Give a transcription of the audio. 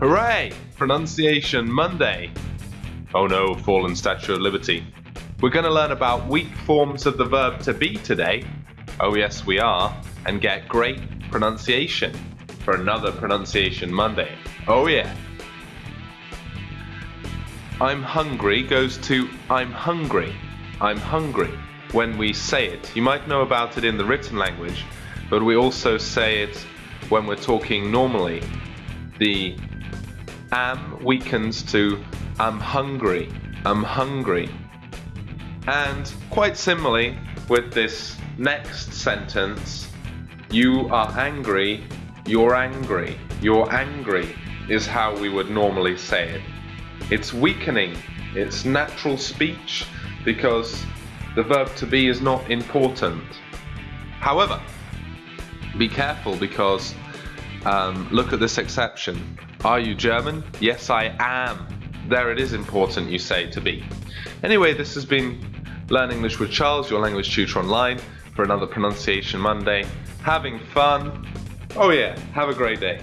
Hooray! Pronunciation Monday. Oh no, fallen Statue of Liberty. We're going to learn about weak forms of the verb to be today. Oh yes, we are. And get great pronunciation for another Pronunciation Monday. Oh yeah. I'm hungry goes to I'm hungry. I'm hungry when we say it. You might know about it in the written language, but we also say it when we're talking normally. The am weakens to I'm hungry. I'm hungry. And quite similarly with this next sentence, you are angry, you're angry, you're angry is how we would normally say it. It's weakening, it's natural speech because the verb to be is not important. However, be careful because um, look at this exception. Are you German? Yes, I am. There it is important you say to be. Anyway, this has been Learn English with Charles, your language tutor online, for another Pronunciation Monday. Having fun. Oh yeah, have a great day.